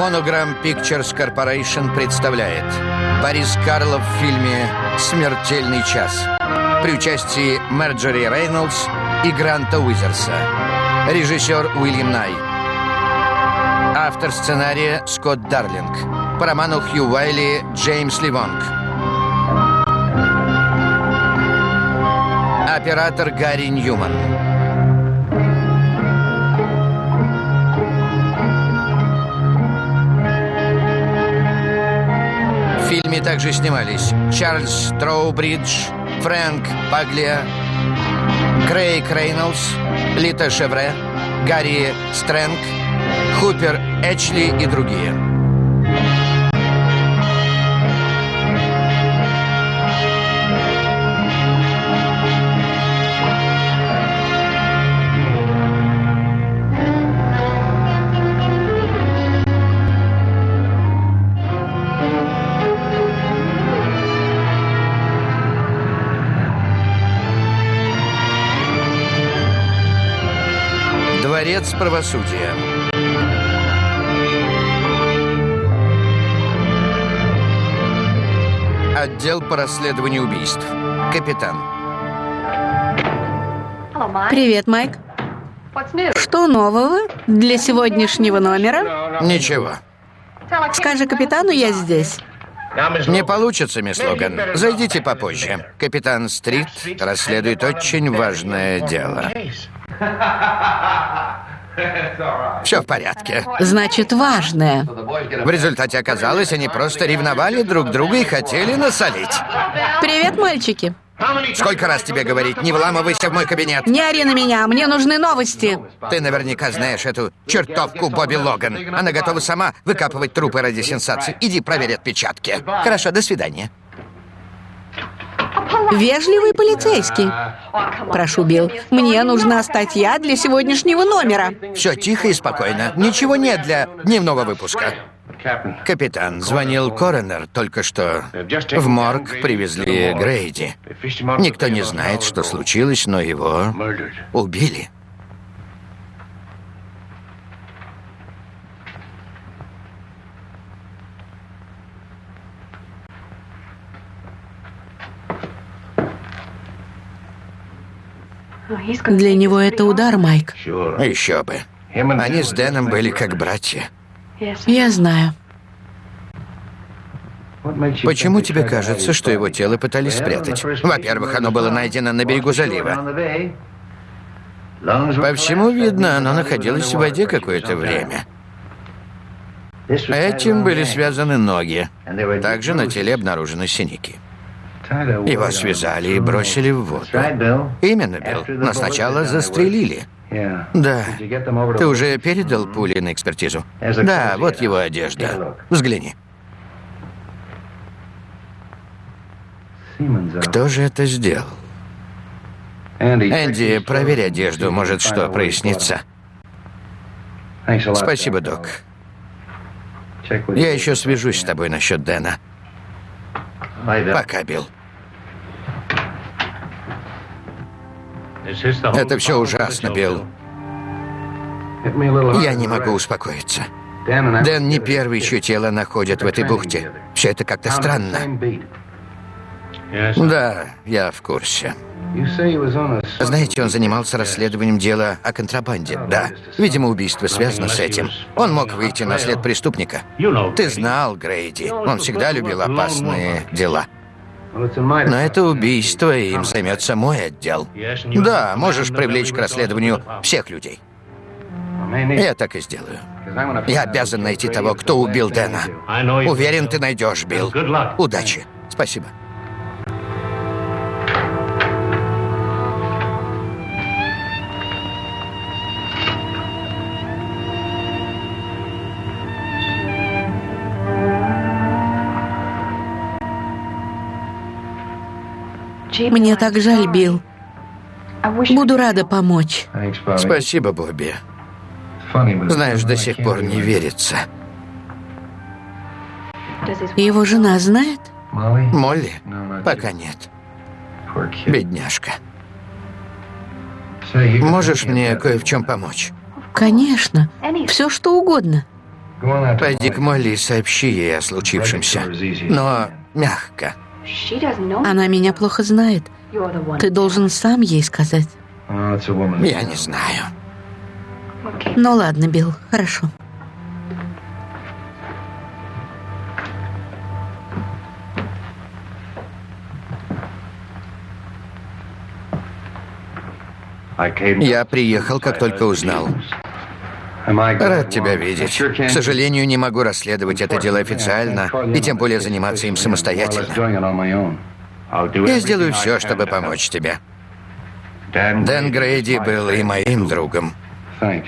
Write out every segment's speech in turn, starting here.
Monogram Pictures Corporation представляет Борис Карлов в фильме «Смертельный час» при участии Мерджери Рейнольдс и Гранта Уизерса. Режиссер Уильям Най. Автор сценария Скотт Дарлинг. По роману Хью Уайли Джеймс Ливонг. Оператор Гарри Ньюман. Также снимались Чарльз Троубридж, Фрэнк Паглия, Крейг Рейнольдс, Лита Шевре, Гарри Стрэнг, Хупер Эчли и другие. Дворец правосудия. Отдел по расследованию убийств. Капитан. Привет, Майк. Что нового для сегодняшнего номера? Ничего. Скажи капитану, я здесь. Не получится, мисс Логан. Зайдите попозже. Капитан Стрит расследует очень важное дело. Все в порядке. Значит, важное. В результате оказалось, они просто ревновали друг друга и хотели насолить. Привет, мальчики. Сколько раз тебе говорить, не вламывайся в мой кабинет. Не ори на меня, мне нужны новости. Ты наверняка знаешь эту чертовку Бобби Логан. Она готова сама выкапывать трупы ради сенсации. Иди проверь отпечатки. Хорошо, до свидания. Вежливый полицейский. Прошу, Билл, мне нужна статья для сегодняшнего номера. Все тихо и спокойно. Ничего нет для дневного выпуска. Капитан, звонил коронер только что. В морг привезли Грейди. Никто не знает, что случилось, но его убили. Для него это удар, Майк. Еще бы. Они с Дэном были как братья. Я знаю. Почему тебе кажется, что его тело пытались спрятать? Во-первых, оно было найдено на берегу залива. По всему видно, оно находилось в воде какое-то время. Этим были связаны ноги. Также на теле обнаружены синяки. Его связали и бросили в воду. Именно, Билл. Но сначала застрелили. Да. Ты уже передал пули на экспертизу? Да, вот его одежда. Взгляни. Кто же это сделал? Энди, проверь одежду, может, что прояснится. Спасибо, док. Я еще свяжусь с тобой насчет Дэна. Пока, Билл. Это все ужасно, Билл. Я не могу успокоиться. Дэн не первый, чье тело находят в этой бухте. Все это как-то странно. Да, я в курсе. Знаете, он занимался расследованием дела о контрабанде. Да. Видимо, убийство связано с этим. Он мог выйти на след преступника. Ты знал Грейди. Он всегда любил опасные дела. Но это убийство, и им займется мой отдел. Да, можешь привлечь к расследованию всех людей. Я так и сделаю. Я обязан найти того, кто убил Дэна. Уверен, ты найдешь, Билл. Удачи. Спасибо. Мне так жаль, Билл. Буду рада помочь. Спасибо, Бобби. Знаешь, до сих пор не верится. Его жена знает? Молли? Пока нет. Бедняжка. Можешь мне кое в чем помочь? Конечно. Все, что угодно. Пойди к Молли и сообщи ей о случившемся. Но мягко. Она меня плохо знает. Ты должен сам ей сказать. Я не знаю. Ну ладно, Билл, хорошо. Я приехал, как только узнал. Рад тебя видеть. К сожалению, не могу расследовать это дело официально, и тем более заниматься им самостоятельно. Я сделаю все, чтобы помочь тебе. Дэн Грейди был и моим другом.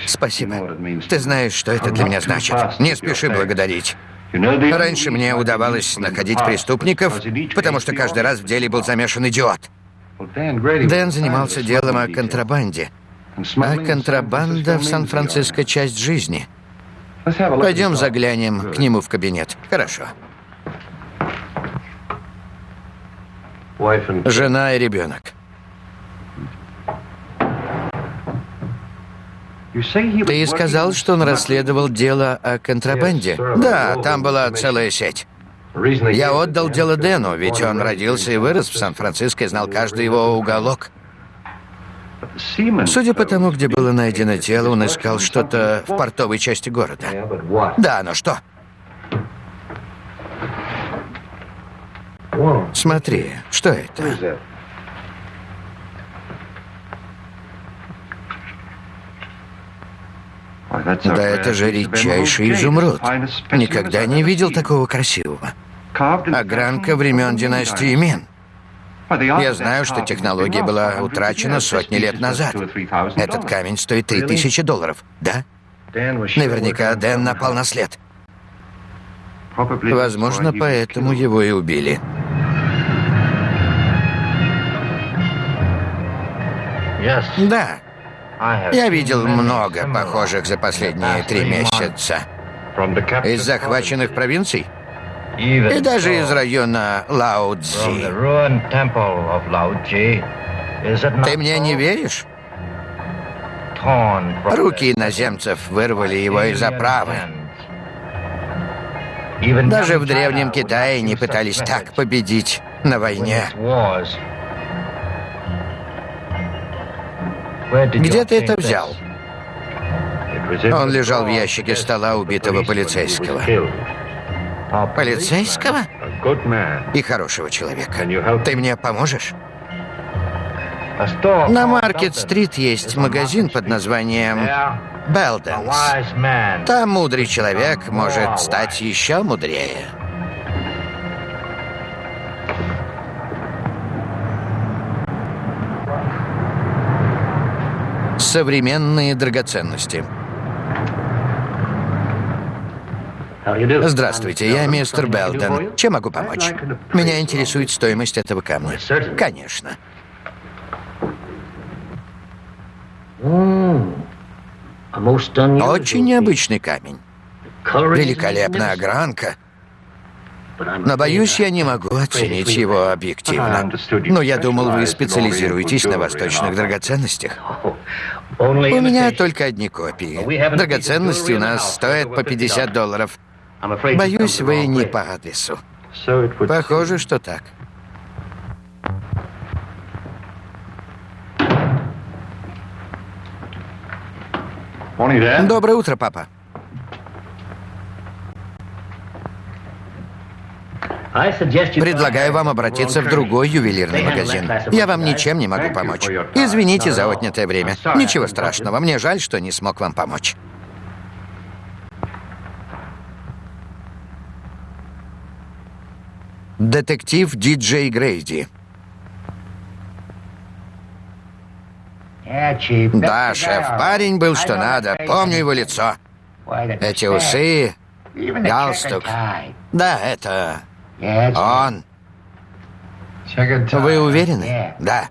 Спасибо. Ты знаешь, что это для меня значит. Не спеши благодарить. Раньше мне удавалось находить преступников, потому что каждый раз в деле был замешан идиот. Дэн занимался делом о контрабанде. А контрабанда в Сан-Франциско — часть жизни. Пойдем заглянем к нему в кабинет. Хорошо. Жена и ребенок. Ты сказал, что он расследовал дело о контрабанде? Да, там была целая сеть. Я отдал дело Дэну, ведь он родился и вырос в Сан-Франциско и знал каждый его уголок. Судя по тому, где было найдено тело, он искал что-то в портовой части города. Да, но что? Смотри, что это? Да это же редчайший изумруд. Никогда не видел такого красивого. Огранка времен династии Мин. Я знаю, что технология была утрачена сотни лет назад. Этот камень стоит 3000 долларов, да? Наверняка Дэн напал на след. Возможно, поэтому его и убили. Да. Я видел много похожих за последние три месяца. Из захваченных провинций? И даже из района Лао-Цзи. Ты мне не веришь? Руки иноземцев вырвали его из оправы. Даже в Древнем Китае не пытались так победить на войне. Где ты это взял? Он лежал в ящике стола убитого полицейского. Полицейского? И хорошего человека. Ты мне поможешь? На Маркет-стрит есть магазин под названием Белденс. Там мудрый человек может стать еще мудрее. Современные драгоценности. Здравствуйте, я мистер Белден. Чем могу помочь? Меня интересует стоимость этого камня. Конечно. Очень необычный камень. Великолепная огранка. Но, боюсь, я не могу оценить его объективно. Но я думал, вы специализируетесь на восточных драгоценностях. У меня только одни копии. Драгоценности у нас стоят по 50 долларов. Боюсь, вы не по адресу. Похоже, что так. Доброе утро, папа. Предлагаю вам обратиться в другой ювелирный магазин. Я вам ничем не могу помочь. Извините за отнятое время. Ничего страшного. Мне жаль, что не смог вам помочь. Детектив Диджей Грейди. Да, шеф, парень был что надо. Помню его лицо. Эти усы, галстук. Да, это он. Вы уверены? Да.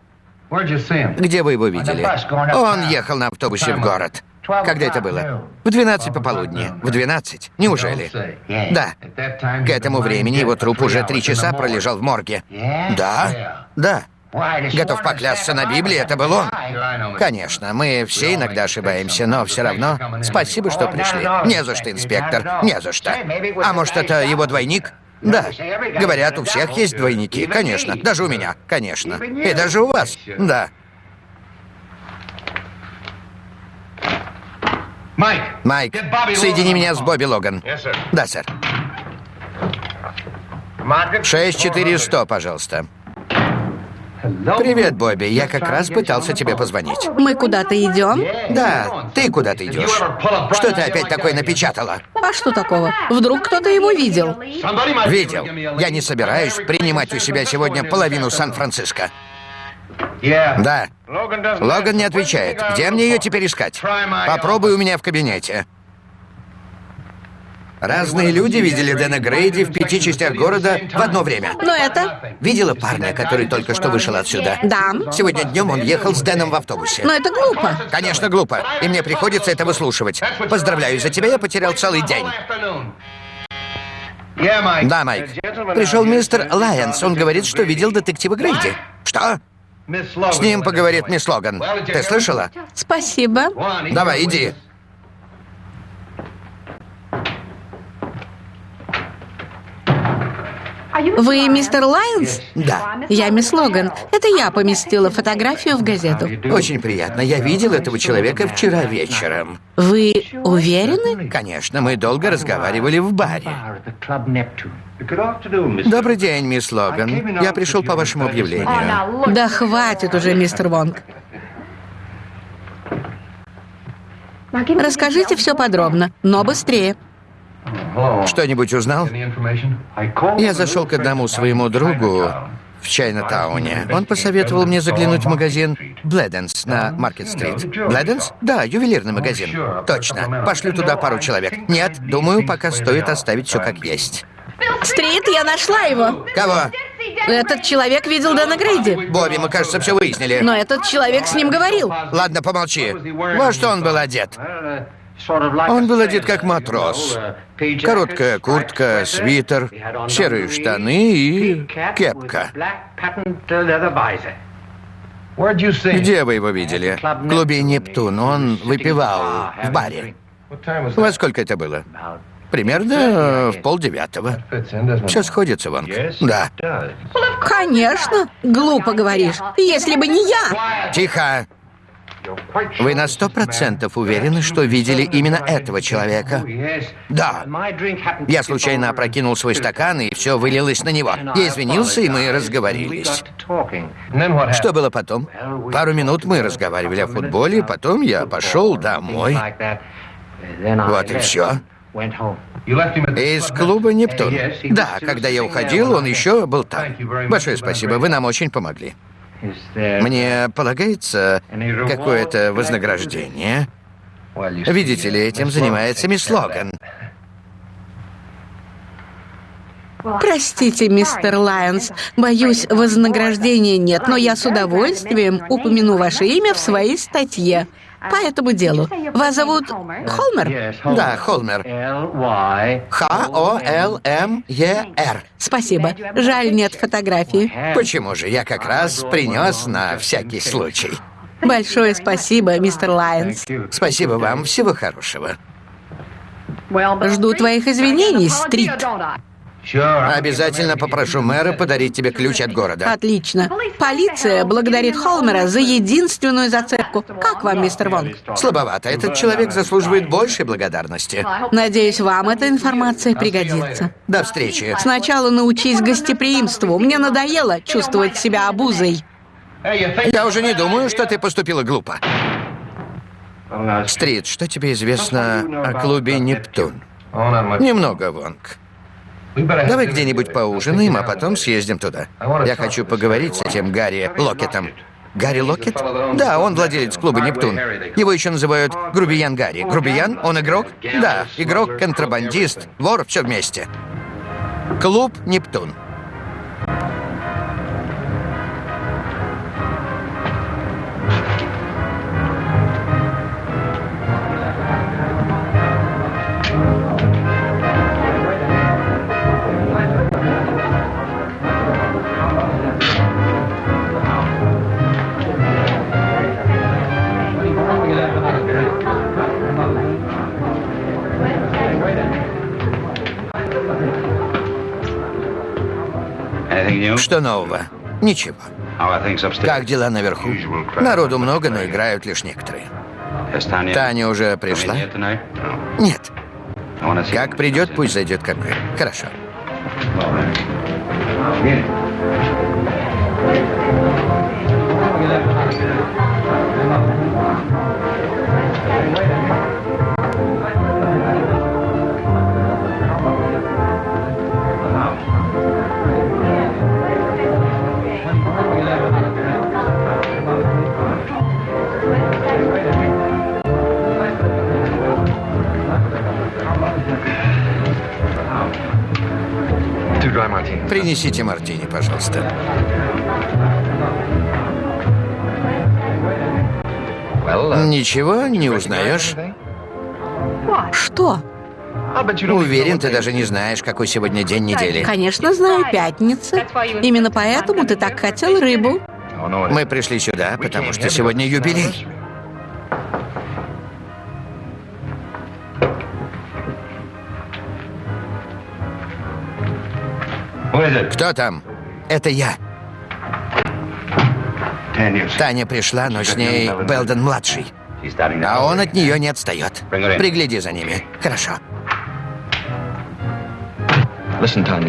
Где вы его видели? Он ехал на автобусе в город. Когда это было? В 12 пополудни. В 12? Неужели? Да. К этому времени его труп уже три часа пролежал в морге. Да? Да. Готов поклясться на Библии, это был он. Конечно, мы все иногда ошибаемся, но все равно спасибо, что пришли. Не за что, инспектор, не за что. А может, это его двойник? Да. Говорят, у всех есть двойники. Конечно. Даже у меня. Конечно. И даже у вас. Да. Майк, соедини меня с Бобби Логан. Да, сэр. 6400, пожалуйста. Привет, Бобби. Я как раз пытался тебе позвонить. Мы куда-то идем? Да, ты куда-то идешь. Что ты опять такое напечатала? А что такого? Вдруг кто-то его видел? Видел. Я не собираюсь принимать у себя сегодня половину Сан-Франциско. Да. Логан не отвечает. Где мне ее теперь искать? Попробуй у меня в кабинете. Разные люди видели Дэна Грейди в пяти частях города в одно время. Но это... Видела парня, который только что вышел отсюда? Да. Сегодня днем он ехал с Дэном в автобусе. Но это глупо. Конечно, глупо. И мне приходится это выслушивать. Поздравляю, за тебя я потерял целый день. Да, Майк. Пришел мистер Лайонс. Он говорит, что видел детектива Грейди. Что? С ним поговорит мисс Логан. Ты слышала? Спасибо. Давай, иди. Вы мистер Лайнс? Да. Я мисс Логан. Это я поместила фотографию в газету. Очень приятно. Я видел этого человека вчера вечером. Вы уверены? Конечно, мы долго разговаривали в баре. Добрый день, мисс Логан. Я пришел по вашему объявлению. Да хватит уже, мистер Вонг. Расскажите все подробно, но быстрее. Что-нибудь узнал? Я зашел к одному своему другу в Чайна-тауне. Он посоветовал мне заглянуть в магазин Бледенс на Маркет-стрит. Бледенс? Да, ювелирный магазин. Точно. Пошлю туда пару человек. Нет, думаю, пока стоит оставить все как есть. Стрит, я нашла его. Кого? Этот человек видел Дэна Грейди. Бобби, мы, кажется, все выяснили. Но этот человек с ним говорил. Ладно, помолчи. Во что он был одет? Он был одет как матрос. Короткая куртка, свитер, серые штаны и кепка. Где вы его видели? В клубе «Нептун». Он выпивал в баре. Во сколько это было? Примерно в полдевятого. Все сходится, Ванг. Да. Конечно. Глупо говоришь. Если бы не я. Тихо. Вы на сто процентов уверены, что видели именно этого человека? Да. Я случайно опрокинул свой стакан, и все вылилось на него. Я извинился, и мы разговорились. Что было потом? Пару минут мы разговаривали о футболе, потом я пошел домой. Вот и все. Из клуба «Нептун». Да, когда я уходил, он еще был там. Большое спасибо, вы нам очень помогли. Мне полагается какое-то вознаграждение. Видите ли, этим занимается мисс Логан. Простите, мистер Лайонс, боюсь, вознаграждения нет, но я с удовольствием упомяну ваше имя в своей статье по этому делу. Вас зовут Холмер? Да, Холмер. Х-О-Л-М-Е-Р. Спасибо. Жаль, нет фотографии. Почему же? Я как раз принес на всякий случай. Большое спасибо, мистер Лайонс. Спасибо вам. Всего хорошего. Жду твоих извинений, Стрит. Обязательно попрошу мэра подарить тебе ключ от города. Отлично. Полиция благодарит Холмера за единственную зацепку. Как вам, мистер Вонг? Слабовато. Этот человек заслуживает большей благодарности. Надеюсь, вам эта информация пригодится. До встречи. Сначала научись гостеприимству. Мне надоело чувствовать себя обузой. Я уже не думаю, что ты поступила глупо. Стрит, что тебе известно о клубе «Нептун»? Немного, Вонг. Давай где-нибудь поужинаем, а потом съездим туда. Я хочу поговорить с этим Гарри Локетом. Гарри Локет? Да, он владелец клуба «Нептун». Его еще называют Грубиян Гарри. Грубиян? Он игрок? Да, игрок, контрабандист, вор, все вместе. Клуб «Нептун». Нового? Ничего. Как дела наверху? Народу много, но играют лишь некоторые. Таня уже пришла? Нет. Как придет, пусть зайдет ко мне. Хорошо. Принесите мартини, пожалуйста. Ничего не узнаешь? Что? Уверен, ты даже не знаешь, какой сегодня день недели. Конечно, знаю, пятница. Именно поэтому ты так хотел рыбу. Мы пришли сюда, потому что сегодня юбилей. Кто там? Это я. Таня пришла, но с ней Белден-младший. А он от нее не отстает. Пригляди за ними. Хорошо.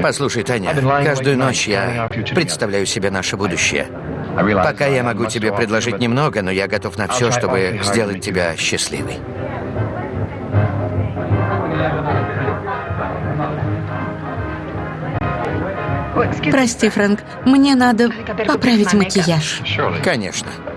Послушай, Таня, каждую ночь я представляю себе наше будущее. Пока я могу тебе предложить немного, но я готов на все, чтобы сделать тебя счастливой. Прости, Фрэнк, мне надо поправить макияж. Конечно.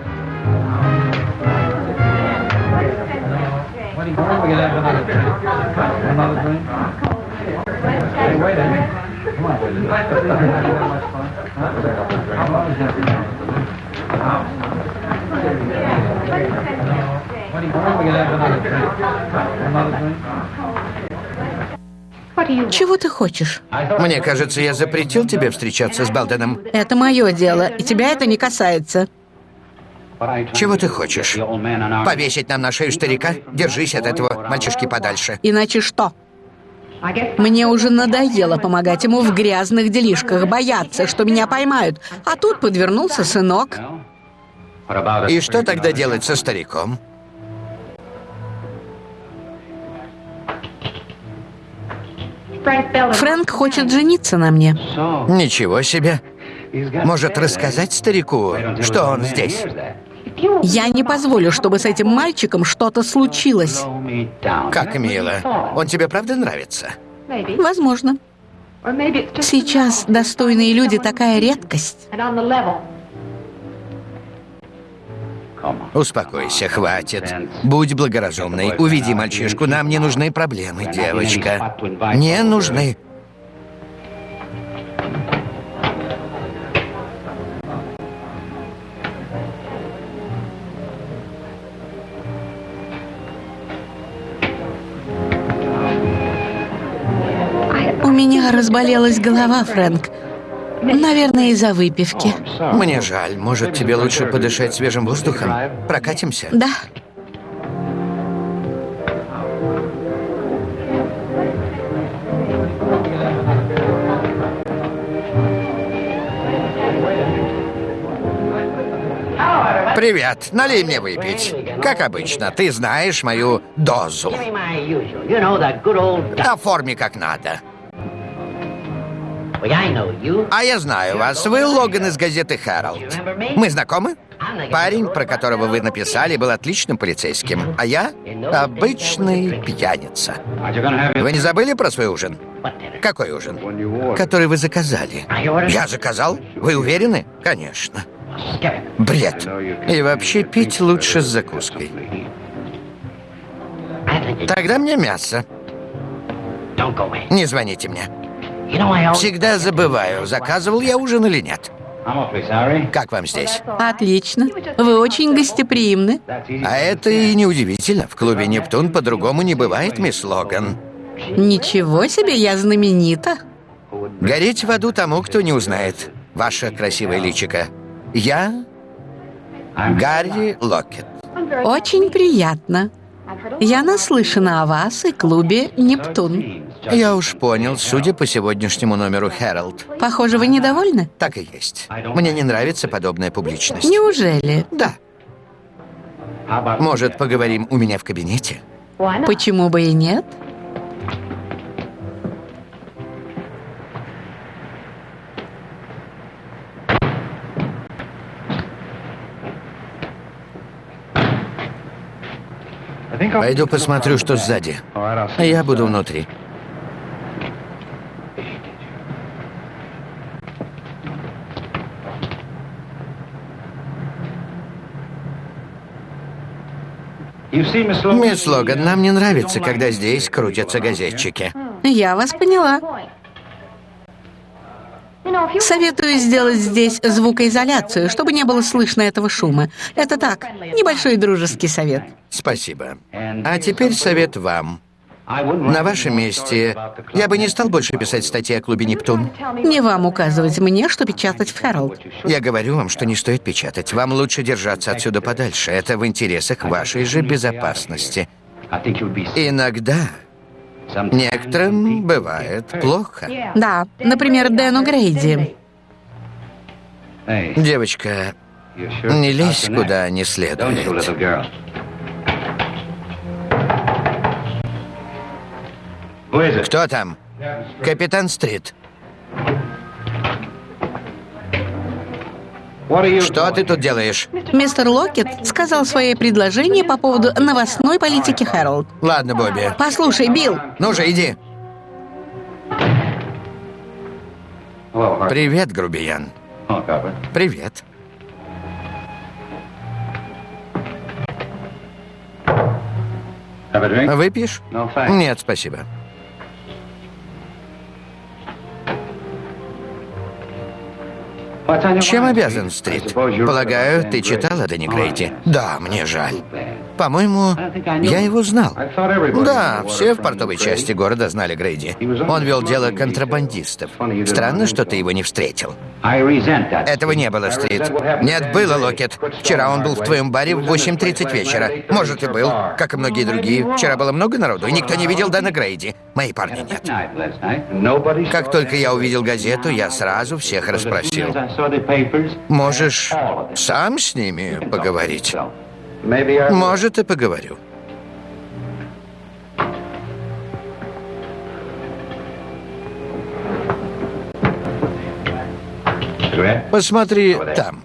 Чего ты хочешь? Мне кажется, я запретил тебе встречаться с Балденом. Это мое дело, и тебя это не касается. Чего ты хочешь? Повесить нам на шею старика? Держись от этого мальчишки подальше. Иначе что? Мне уже надоело помогать ему в грязных делишках, бояться, что меня поймают. А тут подвернулся сынок. И что тогда делать со стариком? Фрэнк хочет жениться на мне. Ничего себе. Может, рассказать старику, что он здесь? Я не позволю, чтобы с этим мальчиком что-то случилось. Как мило. Он тебе правда нравится? Возможно. Сейчас достойные люди такая редкость. Успокойся, хватит. Будь благоразумной. Уведи мальчишку. Нам не нужны проблемы, девочка. Не нужны. У меня разболелась голова, Фрэнк. Наверное, из-за выпивки. Мне жаль. Может, тебе лучше подышать свежим воздухом? Прокатимся? Да. Привет. Налей мне выпить. Как обычно, ты знаешь мою дозу. Оформи как надо. А я знаю вас. Вы Логан из газеты «Хэролд». Мы знакомы? Парень, про которого вы написали, был отличным полицейским, а я — обычный пьяница. Вы не забыли про свой ужин? Какой ужин? Который вы заказали. Я заказал? Вы уверены? Конечно. Бред. И вообще пить лучше с закуской. Тогда мне мясо. Не звоните мне. Всегда забываю, заказывал я ужин или нет. Как вам здесь? Отлично. Вы очень гостеприимны. А это и неудивительно. В клубе «Нептун» по-другому не бывает, мисс Логан. Ничего себе, я знаменита. Гореть в аду тому, кто не узнает. Ваше красивое личико. Я Гарри Локет. Очень приятно. Я наслышана о вас и клубе «Нептун». Я уж понял, судя по сегодняшнему номеру «Хэролд». Похоже, вы недовольны? Так и есть. Мне не нравится подобная публичность. Неужели? Да. Может, поговорим у меня в кабинете? Почему бы и нет? Пойду посмотрю, что сзади. Я буду внутри. Мисс Логан, нам не нравится, когда здесь крутятся газетчики. Я вас поняла. Советую сделать здесь звукоизоляцию, чтобы не было слышно этого шума. Это так, небольшой дружеский совет. Спасибо. А теперь совет вам. На вашем месте я бы не стал больше писать статьи о клубе «Нептун». Не вам указывать мне, что печатать в «Хэролд». Я говорю вам, что не стоит печатать. Вам лучше держаться отсюда подальше. Это в интересах вашей же безопасности. Иногда некоторым бывает плохо. Да, например, Дэну Грейди. Девочка, не лезь куда не следует. Кто там? Капитан Стрит. Что ты тут делаешь? Мистер Локет сказал свое предложение по поводу новостной политики Хэролд. Ладно, Бобби. Послушай, Билл. Ну же, иди. Привет, грубиян. Привет. Выпьешь? Нет, спасибо. Чем обязан, Стрит? Полагаю, ты читал о Дэнни Грейте? Да, мне жаль. По-моему, я его знал. Да, все в портовой части города знали Грейди. Он вел дело контрабандистов. Странно, что ты его не встретил. Этого не было, Стрит. Нет, было, Локет. Вчера он был в твоем баре в 8.30 вечера. Может, и был, как и многие другие. Вчера было много народу, и никто не видел Дэна Грейди. Мои парни нет. Как только я увидел газету, я сразу всех расспросил. Можешь сам с ними поговорить? Может, и поговорю. Посмотри там.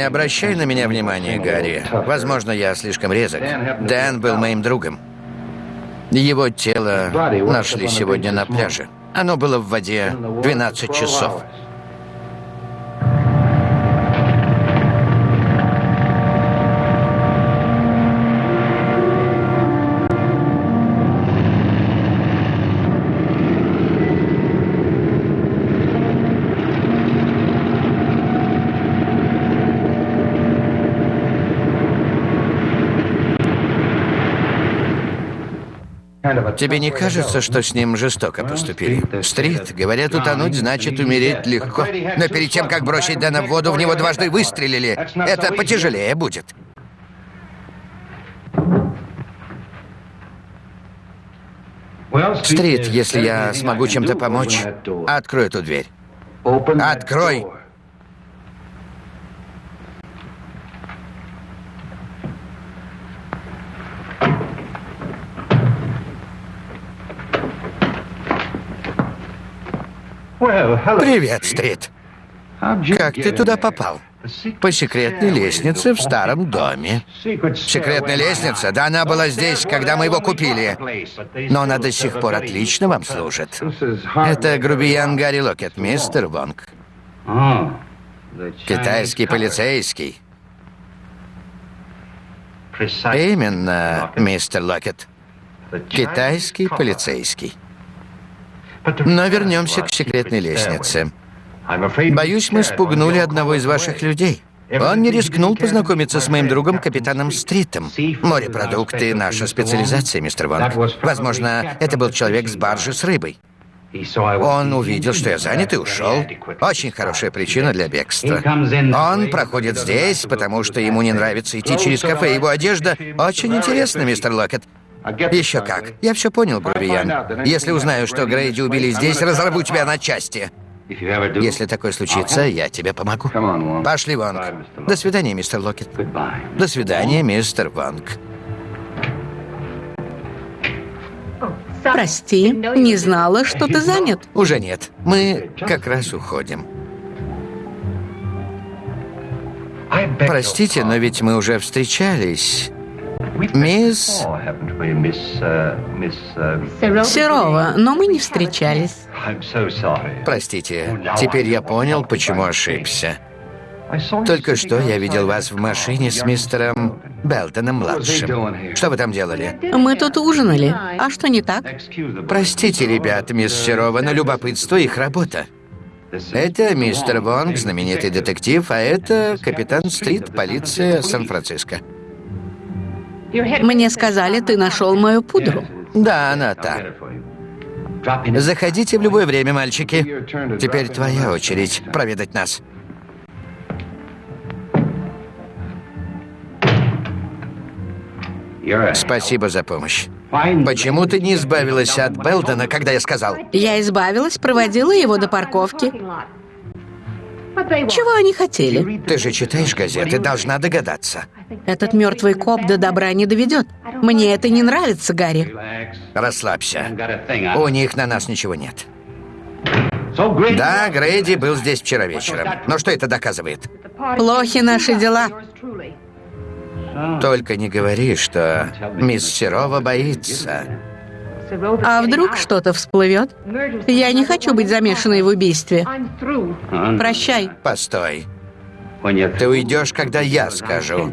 Не обращай на меня внимания, Гарри. Возможно, я слишком резок. Дэн был моим другом. Его тело нашли сегодня на пляже. Оно было в воде 12 часов. Тебе не кажется, что с ним жестоко поступили? Стрит, говорят, утонуть значит умереть легко. Но перед тем, как бросить Дэна в воду, в него дважды выстрелили. Это потяжелее будет. Стрит, если я смогу чем-то помочь, открой эту дверь. Открой! Привет, Стрит. Как ты туда попал? По секретной лестнице в старом доме. Секретная лестница? Да она была здесь, когда мы его купили. Но она до сих пор отлично вам служит. Это грубиян Гарри Локет, мистер Вонг. Китайский полицейский. Именно, мистер Локет. Китайский полицейский. Но вернемся к секретной лестнице. Боюсь, мы спугнули одного из ваших людей. Он не рискнул познакомиться с моим другом, капитаном Стритом. Морепродукты — наша специализация, мистер Вонг. Возможно, это был человек с баржи с рыбой. Он увидел, что я занят, и ушел. Очень хорошая причина для бегства. Он проходит здесь, потому что ему не нравится идти через кафе. Его одежда очень интересна, мистер Локет. Еще как. Я все понял, Грубиян. Если узнаю, что Грейди убили здесь, разорву тебя на части. Если такое случится, я тебе помогу. Пошли, Вонг. До свидания, мистер Локет. До свидания, мистер Вонг. Прости, не знала, что ты занят. Уже нет. Мы как раз уходим. Простите, но ведь мы уже встречались. Мисс... Серова, но мы не встречались. Простите, теперь я понял, почему ошибся. Только что я видел вас в машине с мистером Белтоном-младшим. Что вы там делали? Мы тут ужинали. А что не так? Простите, ребята, мисс Серова, но любопытство их работа. Это мистер Вонг, знаменитый детектив, а это капитан Стрит, полиция Сан-Франциско. Мне сказали, ты нашел мою пудру. Да, она та. Заходите в любое время, мальчики. Теперь твоя очередь проведать нас. Спасибо за помощь. Почему ты не избавилась от Белдена, когда я сказал? Я избавилась, проводила его до парковки. Чего они хотели? Ты же читаешь газеты, должна догадаться. Этот мертвый коп до добра не доведет. Мне это не нравится, Гарри. Расслабься. У них на нас ничего нет. Да, Грейди был здесь вчера вечером. Но что это доказывает? Плохи наши дела. Только не говори, что мисс Серова боится. А вдруг что-то всплывет? Я не хочу быть замешанной в убийстве. Прощай. Постой. Ты уйдешь, когда я скажу.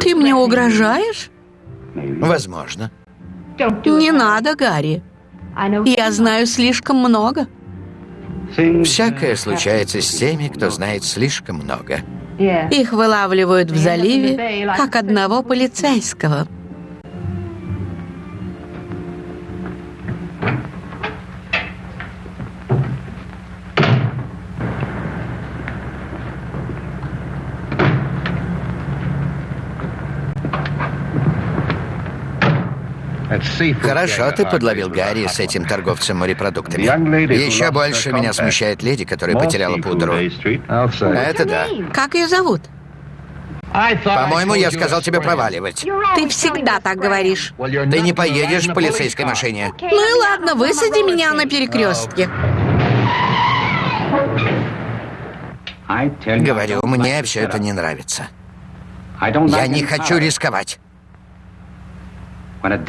Ты мне угрожаешь? Возможно. Не надо, Гарри. Я знаю слишком много. Всякое случается с теми, кто знает слишком много. Их вылавливают в заливе, как одного полицейского. Хорошо ты подловил Гарри с этим торговцем морепродуктами. Еще больше меня смущает леди, которая потеряла пудру. Это да. Как ее зовут? По-моему, я сказал тебе проваливать. Ты всегда так говоришь. Ты не поедешь в полицейской машине. Ну и ладно, высади меня на перекрестке. Говорю, мне все это не нравится. Я не хочу рисковать.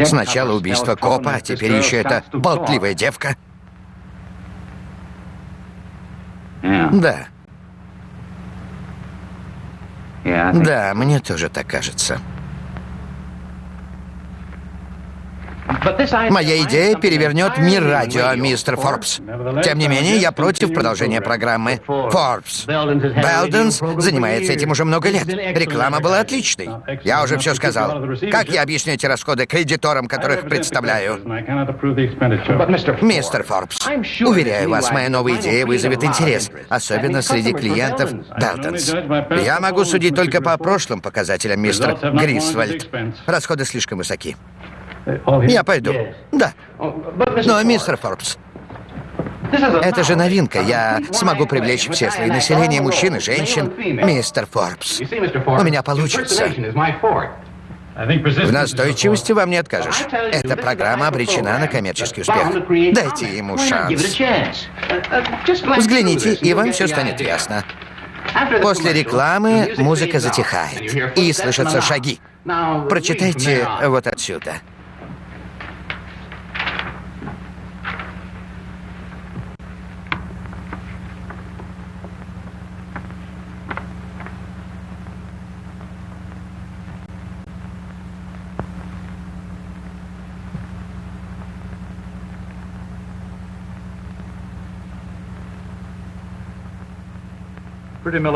Сначала убийство копа, а теперь еще эта болтливая девка. Да. Да, мне тоже так кажется. Моя идея перевернет мир радио, мистер Форбс. Тем не менее, я против продолжения программы. Форбс. Белденс занимается этим уже много лет. Реклама была отличной. Я уже все сказал. Как я объясню эти расходы кредиторам, которых представляю? Мистер Форбс, уверяю вас, моя новая идея вызовет интерес, особенно среди клиентов Белденс. Я могу судить только по прошлым показателям, мистер Грисвальд. Расходы слишком высоки. Я пойду. Да. Но, мистер Форбс, это же новинка. Я смогу привлечь все слои населения, мужчин и женщин. Мистер Форбс, у меня получится. В настойчивости вам не откажешь. Эта программа обречена на коммерческий успех. Дайте ему шанс. Взгляните, и вам все станет ясно. После рекламы музыка затихает, и слышатся шаги. Прочитайте вот отсюда.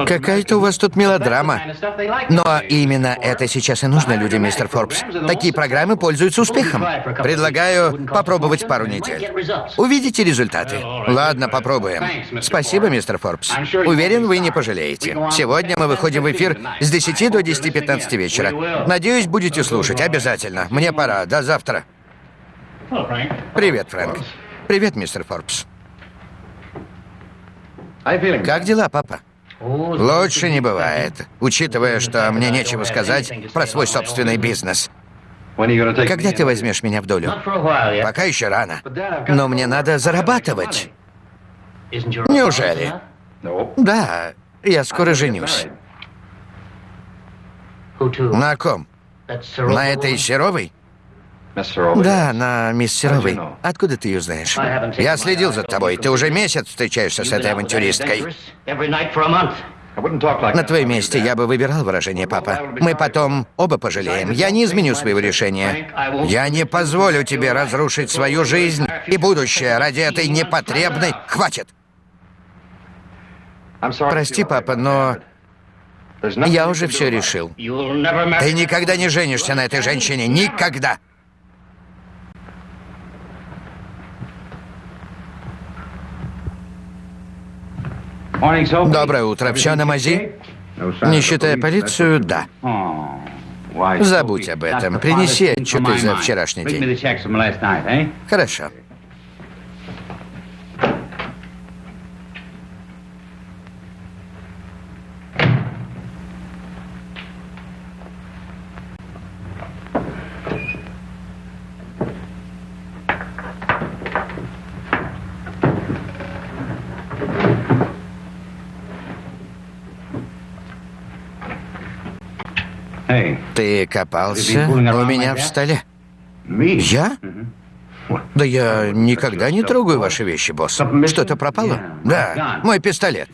Какая-то у вас тут мелодрама. Но именно это сейчас и нужно людям, мистер Форбс. Такие программы пользуются успехом. Предлагаю попробовать пару недель. Увидите результаты. Ладно, попробуем. Спасибо, мистер Форбс. Уверен, вы не пожалеете. Сегодня мы выходим в эфир с 10 до 10-15 вечера. Надеюсь, будете слушать. Обязательно. Мне пора. До завтра. Привет, Фрэнк. Привет, мистер Форбс. Как дела, папа? Лучше не бывает, учитывая, что мне нечего сказать про свой собственный бизнес. Когда ты возьмешь меня в долю? Пока еще рано. Но мне надо зарабатывать. Неужели? Да, я скоро женюсь. На ком? На этой Серовой? Да, на мисс Серовой. Откуда ты ее знаешь? Я следил за тобой. Ты уже месяц встречаешься с этой авантюристкой. На твоем месте я бы выбирал выражение «папа». Мы потом оба пожалеем. Я не изменю своего решения. Я не позволю тебе разрушить свою жизнь и будущее ради этой непотребной... Хватит! Прости, папа, но... Я уже все решил. Ты никогда не женишься на этой женщине. Никогда! Доброе утро. Все на мази? Не считая полицию, да. Забудь об этом. Принеси отчеты за вчерашний день. Хорошо. Ты копался у меня в столе? Я? Да я никогда не трогаю ваши вещи, босс. Что-то пропало? Да, мой пистолет.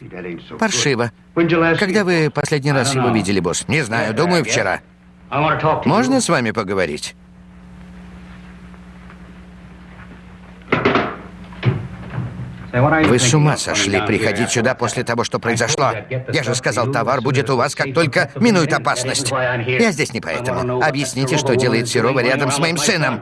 Паршиво. Когда вы последний раз его видели, босс? Не знаю, думаю, вчера. Можно с вами поговорить? Вы с ума сошли приходить сюда после того, что произошло. Я же сказал, товар будет у вас, как только минует опасность. Я здесь не поэтому. Объясните, что делает Серова рядом с моим сыном.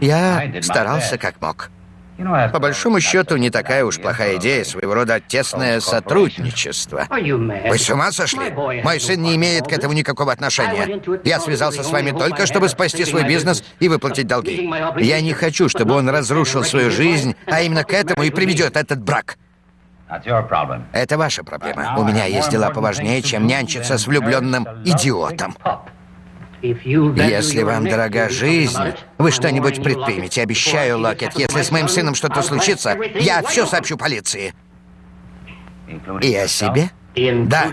Я старался как мог. По большому счету, не такая уж плохая идея, своего рода тесное сотрудничество. Вы с ума сошли? Мой сын не имеет к этому никакого отношения. Я связался с вами только, чтобы спасти свой бизнес и выплатить долги. Я не хочу, чтобы он разрушил свою жизнь, а именно к этому и приведет этот брак. Это ваша проблема. У меня есть дела поважнее, чем нянчиться с влюбленным идиотом. Если вам дорога жизнь, вы что-нибудь предпримете. Обещаю, Локет, если с моим сыном что-то случится, я все сообщу полиции. И о себе? Да.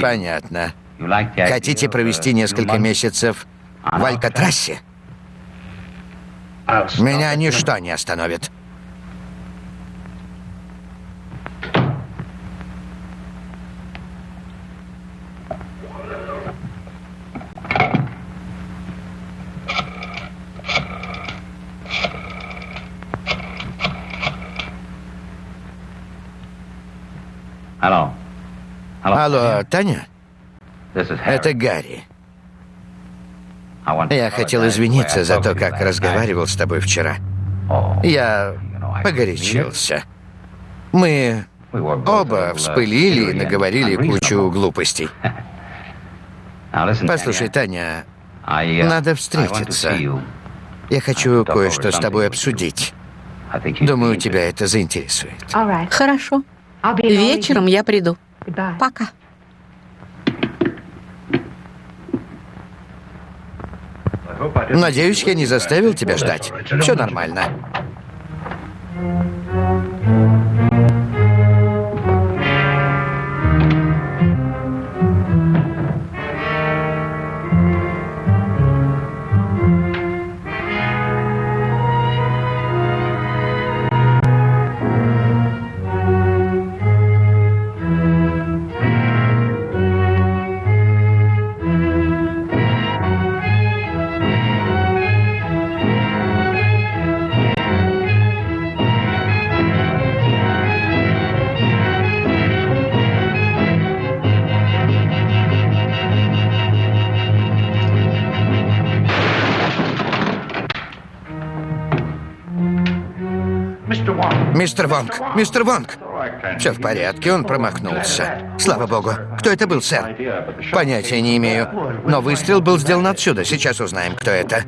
Понятно. Хотите провести несколько месяцев в Алькатрассе? Меня ничто не остановит. Алло. Алло, Таня? Это Гарри. Я хотел извиниться за то, как разговаривал с тобой вчера. Я погорячился. Мы оба вспылили и наговорили кучу глупостей. Послушай, Таня, надо встретиться. Я хочу кое-что с тобой обсудить. Думаю, тебя это заинтересует. Хорошо. Вечером я приду. Пока. Надеюсь, я не заставил тебя ждать. Все нормально. Мистер Вонг! Мистер Вонг! Все в порядке, он промахнулся. Слава богу. Кто это был, сэр? Понятия не имею. Но выстрел был сделан отсюда. Сейчас узнаем, кто это.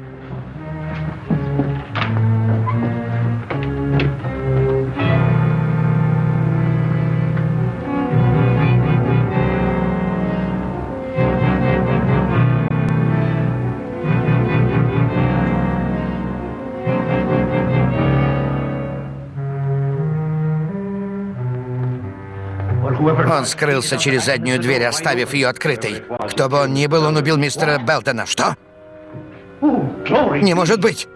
Скрылся через заднюю дверь, оставив ее открытой. Кто бы он ни был, он убил мистера Белтона. Что? Не может быть.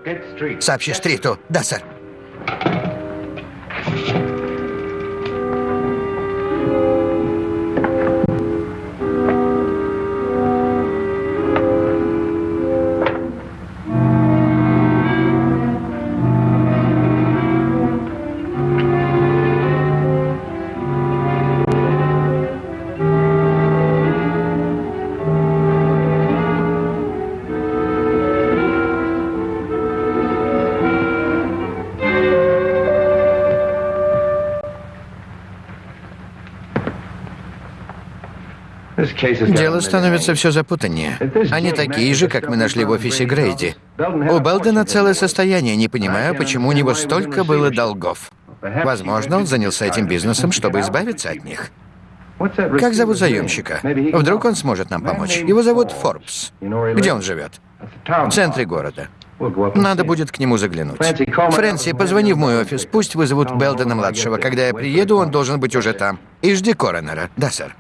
Сообщи Стриту. Да, сэр. Дело становится все запутаннее. Они такие же, как мы нашли в офисе Грейди. У Белдена целое состояние, не понимаю, почему у него столько было долгов. Возможно, он занялся этим бизнесом, чтобы избавиться от них. Как зовут заемщика? Вдруг он сможет нам помочь. Его зовут Форбс. Где он живет? В центре города. Надо будет к нему заглянуть. Фрэнси, позвони в мой офис. Пусть вызовут Белдена-младшего. Когда я приеду, он должен быть уже там. И жди коронера. Да, сэр.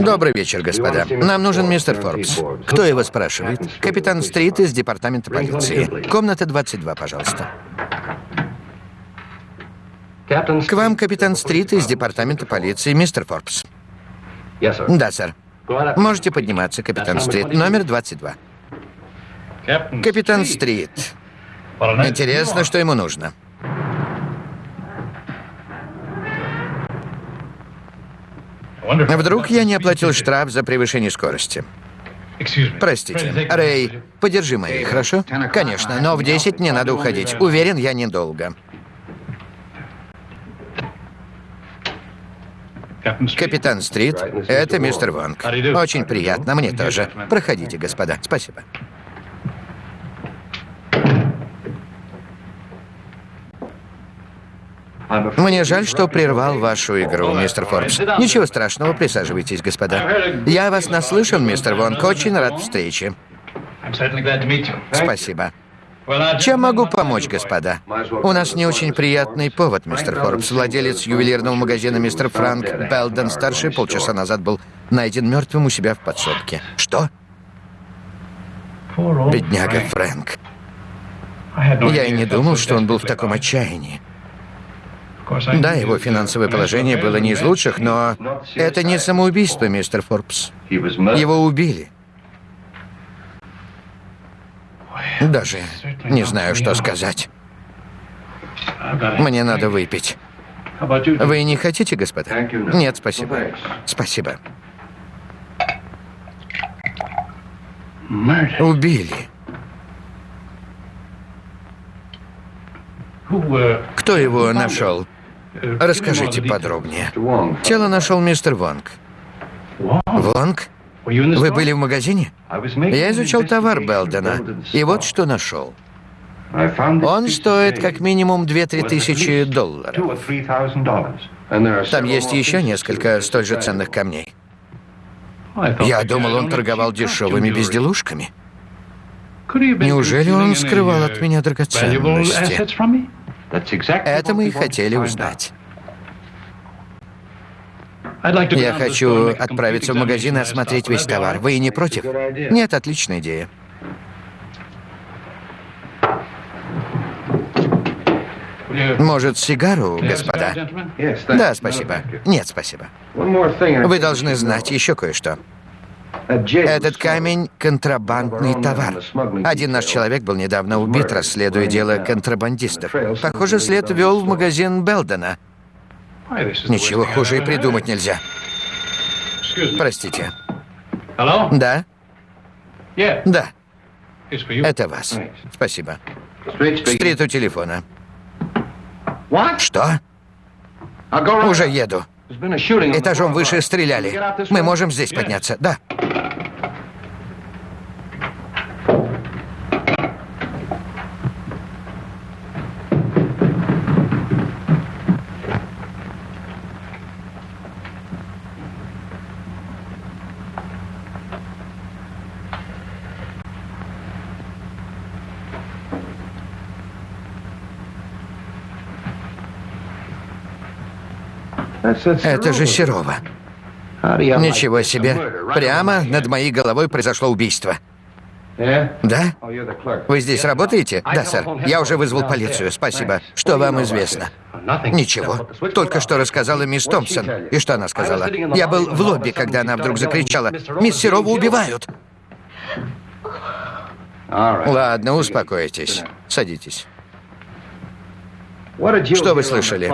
Добрый вечер, господа. Нам нужен мистер Форбс. Кто его спрашивает? Капитан Стрит из департамента полиции. Комната 22, пожалуйста. К вам капитан Стрит из департамента полиции, мистер Форбс. Да, сэр. Можете подниматься, капитан Стрит. Номер 22. Капитан Стрит. Интересно, что ему нужно. Вдруг я не оплатил штраф за превышение скорости. Простите. Рэй, подержи мои, хорошо? Конечно, но в 10 мне надо уходить. Уверен, я недолго. Капитан Стрит, это мистер Вонг. Очень приятно, мне тоже. Проходите, господа. Спасибо. Мне жаль, что прервал вашу игру, мистер Форбс. Ничего страшного, присаживайтесь, господа. Я вас наслышан, мистер Вонг, очень рад встрече. Спасибо. Чем могу помочь, господа? У нас не очень приятный повод, мистер Форбс. Владелец ювелирного магазина мистер Франк Белден старший полчаса назад был найден мертвым у себя в подсобке. Что? Бедняга Фрэнк. Я и не думал, что он был в таком отчаянии. Да, его финансовое положение было не из лучших, но это не самоубийство, мистер Форбс. Его убили. Даже не знаю, что сказать. Мне надо выпить. Вы не хотите, господа? Нет, спасибо. Спасибо. Убили. Кто его нашел? Расскажите подробнее. Тело нашел мистер Вонг. Вонг? Вы были в магазине? Я изучал товар Белдена, и вот что нашел. Он стоит как минимум 2-3 тысячи долларов. Там есть еще несколько столь же ценных камней. Я думал, он торговал дешевыми безделушками. Неужели он скрывал от меня драгоценности? Это мы и хотели узнать. Я хочу отправиться в магазин и осмотреть весь товар. Вы не против? Нет, отличная идея. Может, сигару, господа? Да, спасибо. Нет, спасибо. Вы должны знать еще кое-что. Этот камень — контрабандный товар. Один наш человек был недавно убит, расследуя дело контрабандистов. Похоже, след вел в магазин Белдена. Ничего хуже и придумать нельзя. Простите. Да? Да. Это вас. Спасибо. Стрит у телефона. Что? Уже еду. Этажом выше стреляли. Мы можем здесь подняться. Да. Это же Серова. Ничего себе. Прямо над моей головой произошло убийство. Да? Вы здесь работаете? Да, сэр. Я уже вызвал полицию. Спасибо. Что вам известно? Ничего. Только что рассказала мисс Томпсон. И что она сказала? Я был в лобби, когда она вдруг закричала. «Мисс Серову убивают!» Ладно, успокойтесь. Садитесь. Что вы слышали?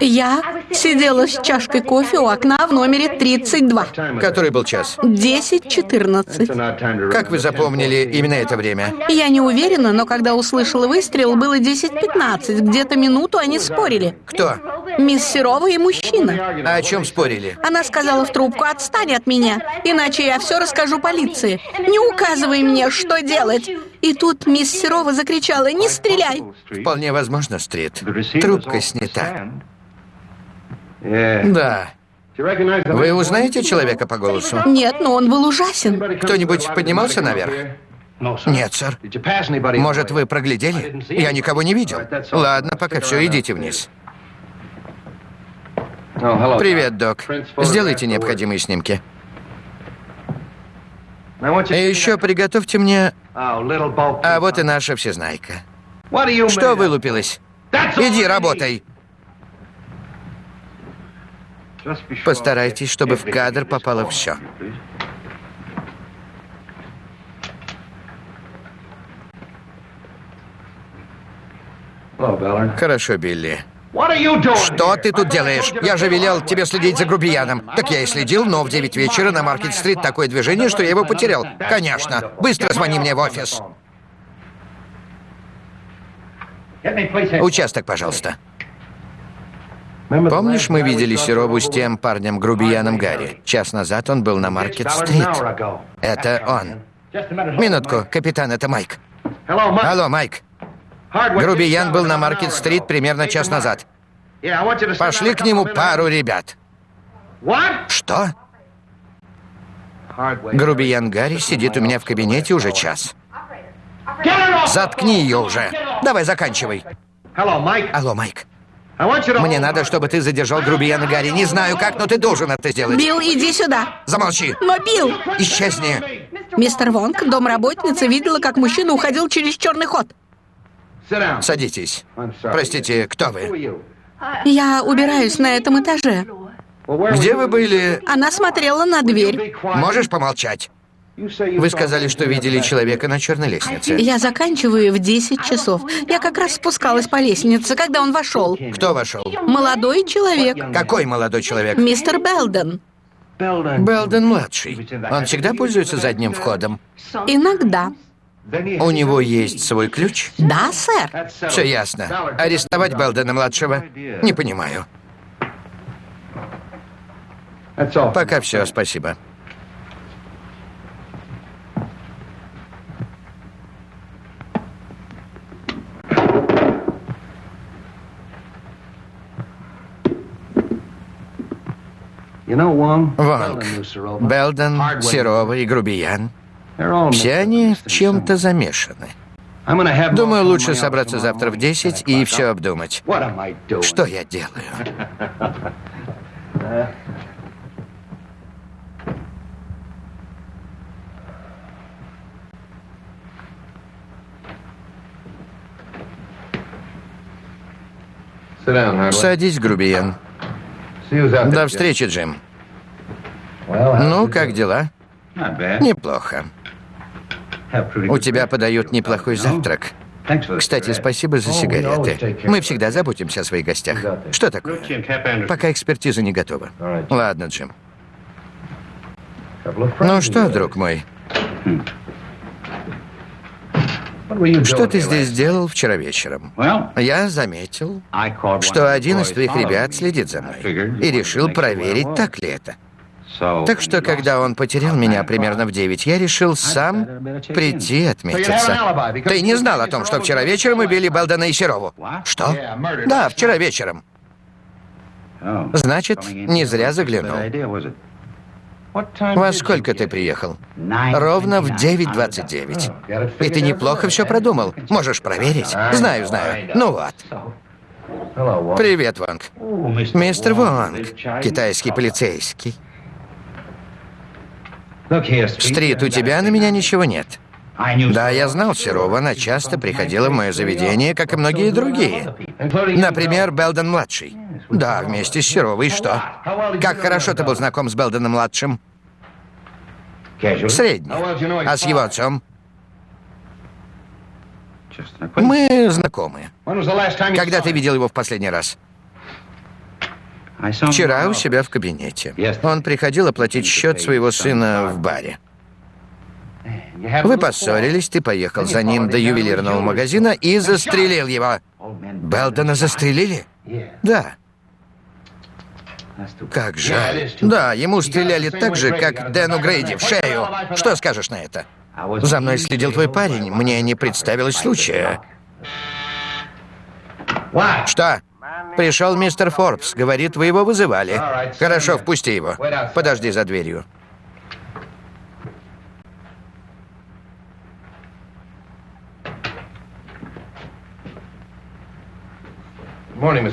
Я сидела с чашкой кофе у окна в номере 32. Который был час? 10.14. Как вы запомнили именно это время? Я не уверена, но когда услышала выстрел, было 10.15. Где-то минуту они спорили. Кто? Мисс Серова и мужчина. А о чем спорили? Она сказала в трубку, отстань от меня, иначе я все расскажу полиции. Не указывай мне, что делать. И тут мисс Серова закричала, не стреляй. Вполне возможно, Стрит. Трубка снята. Да. Вы узнаете человека по голосу? Нет, но он был ужасен. Кто-нибудь поднимался наверх? Нет, сэр. Может, вы проглядели? Я никого не видел. Ладно, пока все, идите вниз. Привет, док. Сделайте необходимые снимки. И еще приготовьте мне... А вот и наша всезнайка. Что вылупилось? Иди, работай. Постарайтесь, чтобы в кадр попало все. Хорошо, Билли. Что ты тут делаешь? Я же велел тебе следить за грубияном. Так я и следил, но в 9 вечера на Маркет-стрит такое движение, что я его потерял. Конечно. Быстро звони мне в офис. Участок, пожалуйста. Помнишь, мы видели Серову с тем парнем-грубияном Гарри? Час назад он был на Маркет-стрит. Это он. Минутку, капитан, это Майк. Алло, Майк. Грубиян был на Маркет-стрит примерно час назад. Пошли к нему пару ребят. Что? Грубиян Гарри сидит у меня в кабинете уже час. Заткни ее уже. Давай, заканчивай. Алло, Майк. Мне надо, чтобы ты задержал грубияна Гарри. Не знаю как, но ты должен это сделать. Билл, иди сюда. Замолчи. Но, Билл... Исчезни. Мистер Вонг, домработница, видела, как мужчина уходил через черный ход. Садитесь. Простите, кто вы? Я убираюсь на этом этаже. Где вы были? Она смотрела на дверь. Можешь помолчать? Вы сказали, что видели человека на черной лестнице. Я заканчиваю в 10 часов. Я как раз спускалась по лестнице, когда он вошел. Кто вошел? Молодой человек. Какой молодой человек? Мистер Белден. Белден-младший. Он всегда пользуется задним входом? Иногда. У него есть свой ключ? Да, сэр. Все ясно. Арестовать Белдена-младшего? Не понимаю. Пока все, спасибо. Вонг, Белден, Серова и Грубиян. Все они в чем-то замешаны. Думаю, лучше собраться завтра в 10 и все обдумать. Что я делаю? Садись, грубиян. До встречи, Джим. Ну, как дела? Неплохо. У тебя подают неплохой завтрак. Кстати, спасибо за сигареты. Мы всегда заботимся о своих гостях. Что такое? Пока экспертиза не готова. Ладно, Джим. Ну что, друг мой? Что ты здесь делал вчера вечером? Я заметил, что один из твоих ребят следит за мной. И решил проверить, так ли это. Так что, когда он потерял меня примерно в 9, я решил сам прийти отметиться. Ты не знал о том, что вчера вечером убили Белдена и Серову? Что? Да, вчера вечером. Значит, не зря заглянул. Во сколько ты приехал? Ровно в 9.29. И ты неплохо все продумал. Можешь проверить? Знаю, знаю. Ну вот. Привет, Вонг. Мистер Вонг, китайский полицейский. Стрит, у тебя на меня ничего нет. Да, я знал Серова, она часто приходила в мое заведение, как и многие другие. Например, Белден-младший. Да, вместе с Серовой, что? Как хорошо ты был знаком с Белденом-младшим? Средний. А с его отцом? Мы знакомы. Когда ты видел его в последний раз? Вчера у себя в кабинете. Он приходил оплатить счет своего сына в баре. Вы поссорились, ты поехал за ним до ювелирного магазина и застрелил его. Белдона застрелили? Да. Как жаль. Да, ему стреляли так же, как Дэну Грейди, в шею. Что скажешь на это? За мной следил твой парень, мне не представилось случая. Что? Пришел мистер Форбс, говорит, вы его вызывали. Хорошо, впусти его. Подожди за дверью.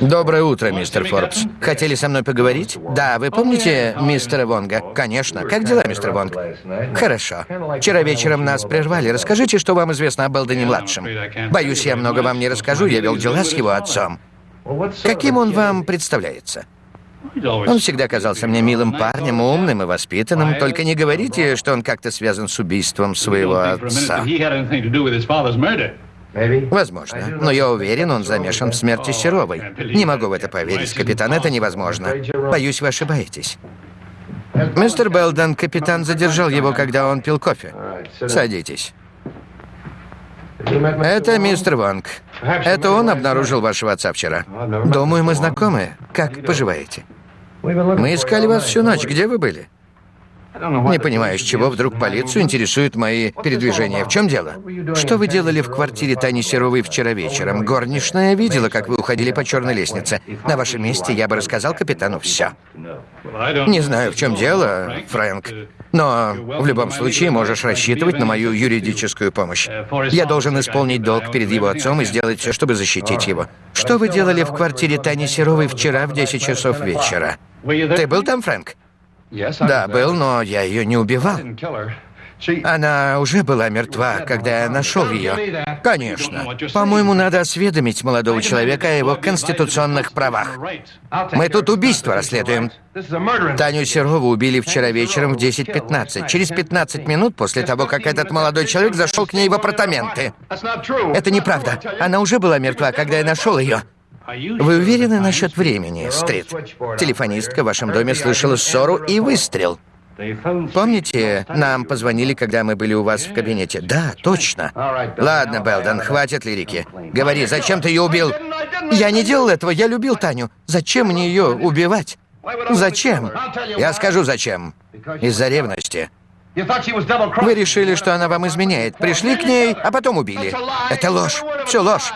Доброе утро, мистер Форбс. Хотели со мной поговорить? Да, вы помните мистера Вонга? Конечно. Как дела, мистер Вонг? Хорошо. Вчера вечером нас прервали. Расскажите, что вам известно о Белдене-младшем. Боюсь, я много вам не расскажу. Я вел дела с его отцом. Каким он вам представляется? Он всегда казался мне милым парнем, умным и воспитанным. Только не говорите, что он как-то связан с убийством своего отца. Возможно. Но я уверен, он замешан в смерти Серовой. Не могу в это поверить, капитан, это невозможно. Боюсь, вы ошибаетесь. Мистер Белден, капитан задержал его, когда он пил кофе. Садитесь. Это мистер Вонг. Это он обнаружил вашего отца вчера. Думаю, мы знакомы. Как поживаете? Мы искали вас всю ночь. Где вы были? Не понимаю, с чего вдруг полицию интересуют мои передвижения. В чем дело? Что вы делали в квартире Тани Серовой вчера вечером? Горничная видела, как вы уходили по черной лестнице. На вашем месте я бы рассказал капитану все. Не знаю, в чем дело, Фрэнк. Но в любом случае можешь рассчитывать на мою юридическую помощь. Я должен исполнить долг перед его отцом и сделать все, чтобы защитить его. Что вы делали в квартире Тани Серовой вчера в 10 часов вечера? Ты был там, Фрэнк? Да, был, но я ее не убивал. Она уже была мертва, когда я нашел ее. Конечно. По-моему, надо осведомить молодого человека о его конституционных правах. Мы тут убийство расследуем. Таню Серову убили вчера вечером в 10.15, через 15 минут после того, как этот молодой человек зашел к ней в апартаменты. Это неправда. Она уже была мертва, когда я нашел ее. Вы уверены насчет времени, Стрит? Телефонистка в вашем доме слышала ссору и выстрел. Помните, нам позвонили, когда мы были у вас в кабинете? Да, точно. Ладно, Белден, хватит лирики. Говори, зачем ты ее убил? Я не делал этого, я любил Таню. Зачем мне ее убивать? Зачем? Я скажу, зачем. Из-за ревности. Вы решили, что она вам изменяет. Пришли к ней, а потом убили. Это ложь. Все ложь.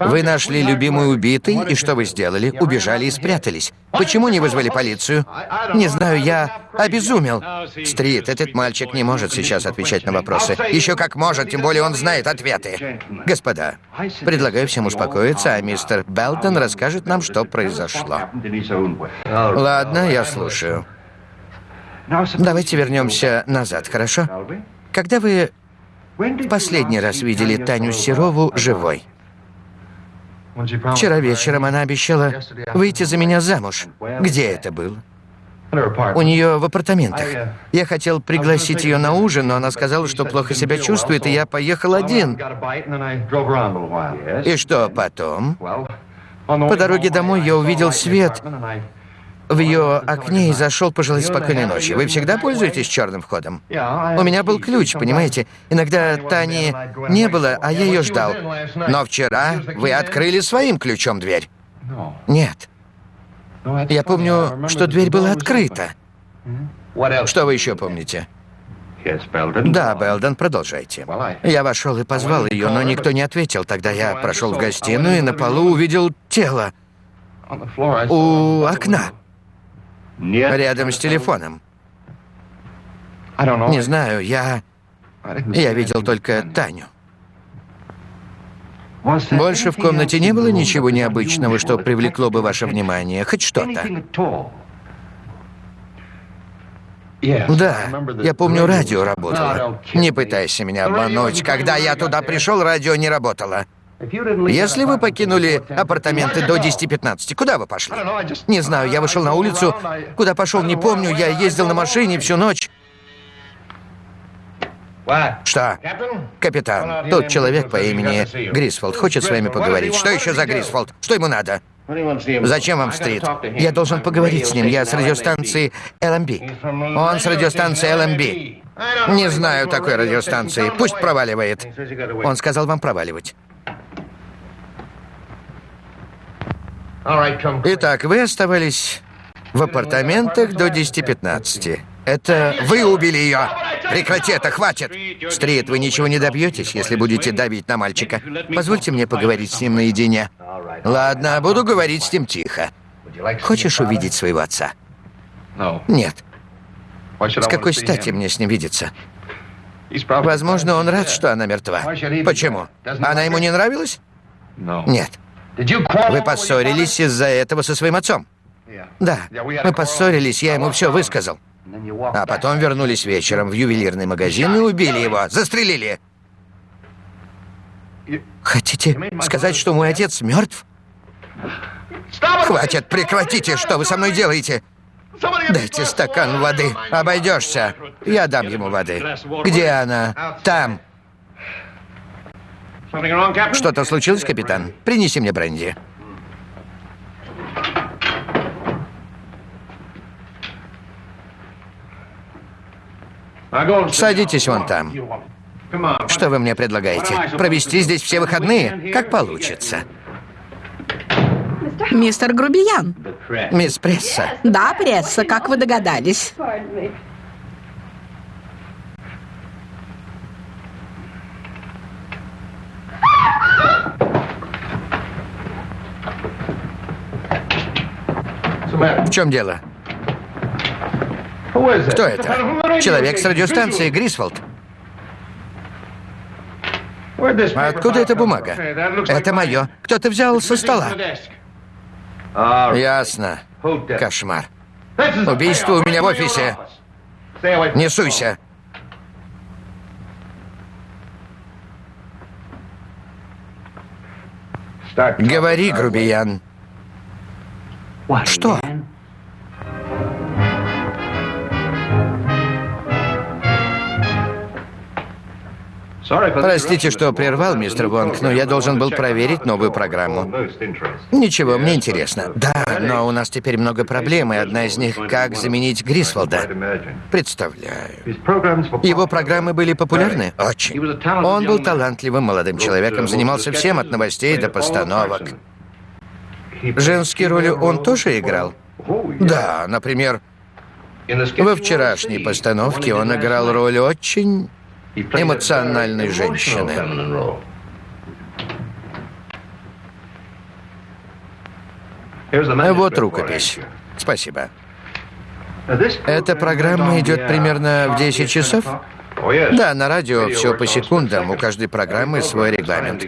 Вы нашли любимую убитой, и что вы сделали? Убежали и спрятались. Почему не вызвали полицию? Не знаю, я обезумел. Стрит, этот мальчик не может сейчас отвечать на вопросы. Еще как может, тем более он знает ответы. Господа, предлагаю всем успокоиться, а мистер Белтон расскажет нам, что произошло. Ладно, я слушаю. Давайте вернемся назад, хорошо? Когда вы последний раз видели Таню Серову живой? Вчера вечером она обещала выйти за меня замуж. Где это было? У нее в апартаментах. Я хотел пригласить ее на ужин, но она сказала, что плохо себя чувствует, и я поехал один. И что потом? По дороге домой я увидел свет в ее окне и зашел пожелать спокойной ночи. Вы всегда пользуетесь черным входом? У меня был ключ, понимаете? Иногда Тани не было, а я ее ждал. Но вчера вы открыли своим ключом дверь. Нет. Я помню, что дверь была открыта. Что вы еще помните? Да, Белден, продолжайте. Я вошел и позвал ее, но никто не ответил. Тогда я прошел в гостиную и на полу увидел тело у окна. Рядом с телефоном. Не знаю, я... Я видел только Таню. Больше в комнате не было ничего необычного, что привлекло бы ваше внимание, хоть что-то. Да, я помню, радио работало. Не пытайся меня обмануть. Когда я туда пришел, радио не работало. Если вы покинули апартаменты до 10-15, куда вы пошли? Не знаю, я вышел на улицу. Куда пошел, не помню. Я ездил на машине всю ночь. Что? Капитан, тот человек по имени Грисфолд хочет с вами поговорить. Что еще за Грисфолд? Что ему надо? Зачем вам стрит? Я должен поговорить с ним. Я с радиостанции LMB. Он с радиостанции LMB. Не знаю такой радиостанции. Пусть проваливает. Он сказал вам проваливать. Итак, вы оставались в апартаментах до 10-15. Это вы убили ее. Прекрати это, хватит. Стрит, вы ничего не добьетесь, если будете давить на мальчика. Позвольте мне поговорить с ним наедине. Ладно, буду говорить с ним тихо. Хочешь увидеть своего отца? Нет. С какой стати мне с ним видеться? Возможно, он рад, что она мертва. Почему? Она ему не нравилась? Нет. Вы поссорились из-за этого со своим отцом? Да, мы поссорились, я ему все высказал. А потом вернулись вечером в ювелирный магазин и убили его, застрелили. Хотите сказать, что мой отец мертв? Хватит, прекратите, что вы со мной делаете? Дайте стакан воды, обойдешься. Я дам ему воды. Где она? Там. Что-то случилось, капитан? Принеси мне бренди. Садитесь вон там. Что вы мне предлагаете? Провести здесь все выходные? Как получится. Мистер Грубиян. Мисс Пресса. Да, Пресса, как вы догадались. В чем дело? Кто это? Человек с радиостанции Грисфолд. Откуда эта бумага? Это мое. Кто-то взял со стола. Ясно. Кошмар. Убийство у меня в офисе. Не суйся. Говори, грубиян. Что? Простите, что прервал, мистер Вонг, но я должен был проверить новую программу. Ничего, мне интересно. Да, но у нас теперь много проблем, и одна из них — как заменить Грисфолда. Представляю. Его программы были популярны? Очень. Он был талантливым молодым человеком, занимался всем от новостей до постановок. Женские роли он тоже играл? Да, например, во вчерашней постановке он играл роль очень эмоциональной женщины. Вот рукопись. Спасибо. Эта программа идет примерно в 10 часов? Да, на радио все по секундам, у каждой программы свой регламент.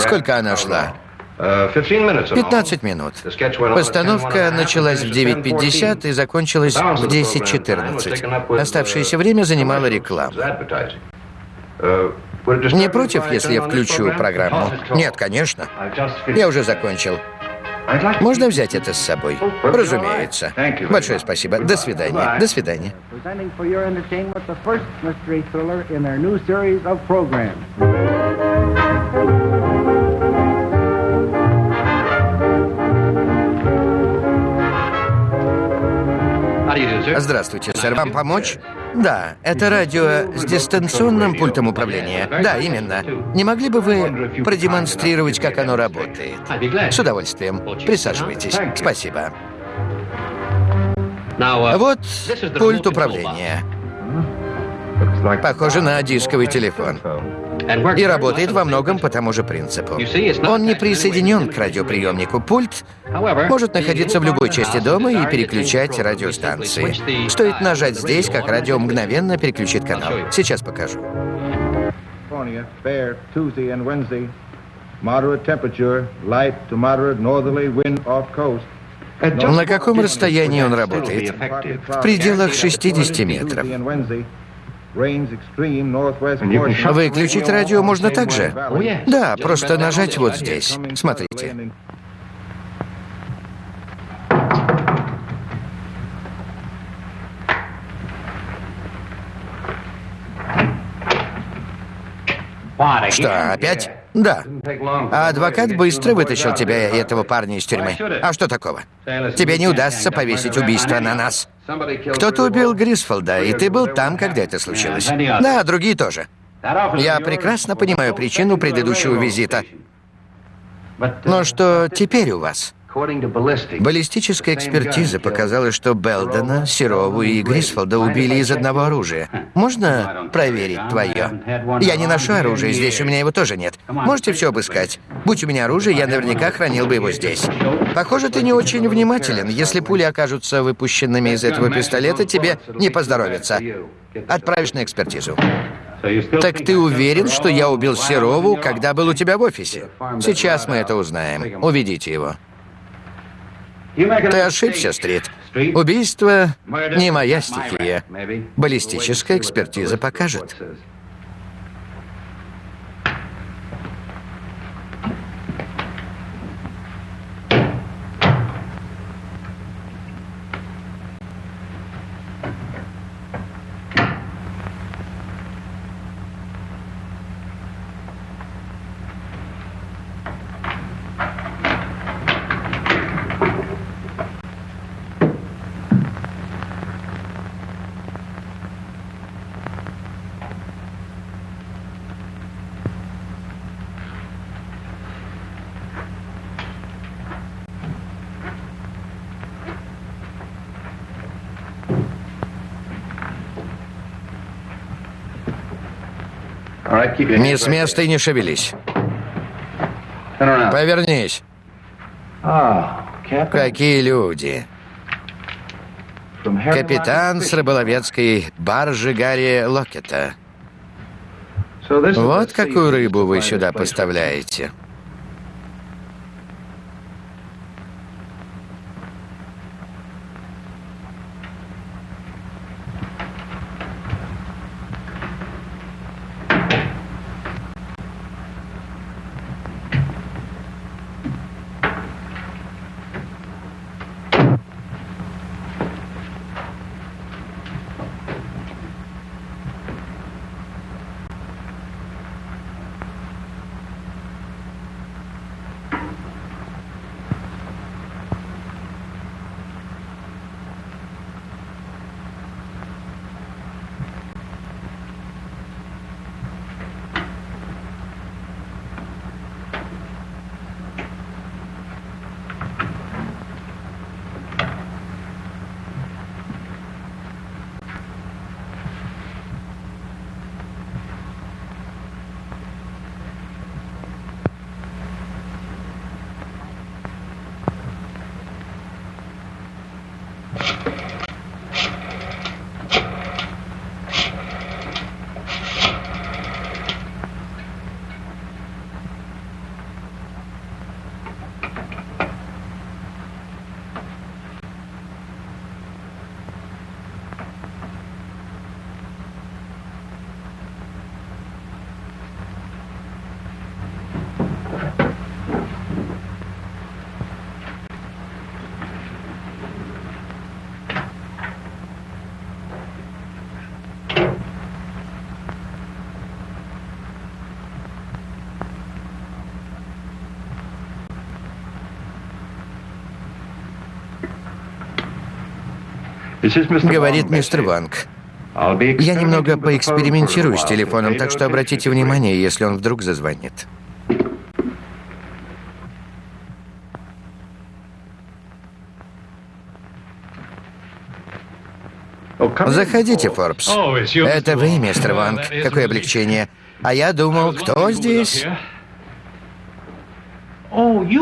Сколько она шла? 15 минут. Постановка началась в 9.50 и закончилась в 10.14. Оставшееся время занимала реклама. Не против, если я включу программу? Нет, конечно. Я уже закончил. Можно взять это с собой? Разумеется. Большое спасибо. До свидания. До свидания. Здравствуйте, сэр. Вам помочь? Да, это радио с дистанционным пультом управления. Да, именно. Не могли бы вы продемонстрировать, как оно работает? С удовольствием. Присаживайтесь. Спасибо. Вот пульт управления. Похоже на дисковый телефон. И работает во многом по тому же принципу. Он не присоединен к радиоприемнику. Пульт может находиться в любой части дома и переключать радиостанции. Стоит нажать здесь, как радио мгновенно переключит канал. Сейчас покажу. На каком расстоянии он работает? В пределах 60 метров. Выключить радио можно также? Да, просто нажать вот здесь. Смотрите. Что, опять? Да. А адвокат быстро вытащил тебя и этого парня из тюрьмы. А что такого? Тебе не удастся повесить убийство на нас. Кто-то убил Грисфолда, и ты был там, когда это случилось. Да, другие тоже. Я прекрасно понимаю причину предыдущего визита. Но что теперь у вас? Баллистическая экспертиза показала, что Белдена, Серову и Грисфолда убили из одного оружия. Можно проверить твое? Я не ношу оружие, здесь у меня его тоже нет. Можете все обыскать. Будь у меня оружие, я наверняка хранил бы его здесь. Похоже, ты не очень внимателен. Если пули окажутся выпущенными из этого пистолета, тебе не поздоровится. Отправишь на экспертизу. Так ты уверен, что я убил Серову, когда был у тебя в офисе? Сейчас мы это узнаем. Уведите его. Ты ошибся, Стрит. Убийство не моя стихия. Баллистическая экспертиза покажет. Не с места и не шевелись. Повернись. Какие люди. Капитан с рыболовецкой баржи Гарри Локета. Вот какую рыбу вы сюда поставляете. Говорит мистер Ванг. Я немного поэкспериментирую с телефоном, так что обратите внимание, если он вдруг зазвонит. Заходите, Форбс. Это вы, мистер Ванг. Какое облегчение. А я думал, кто здесь?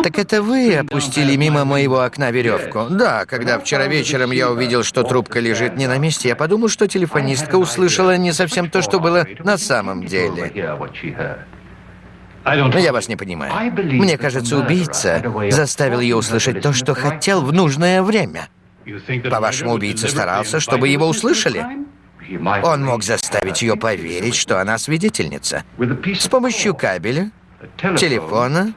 Так это вы опустили мимо моего окна веревку? Да, когда вчера вечером я увидел, что трубка лежит не на месте, я подумал, что телефонистка услышала не совсем то, что было на самом деле. Я вас не понимаю. Мне кажется, убийца заставил ее услышать то, что хотел в нужное время. По-вашему, убийца старался, чтобы его услышали? Он мог заставить ее поверить, что она свидетельница. С помощью кабеля, телефона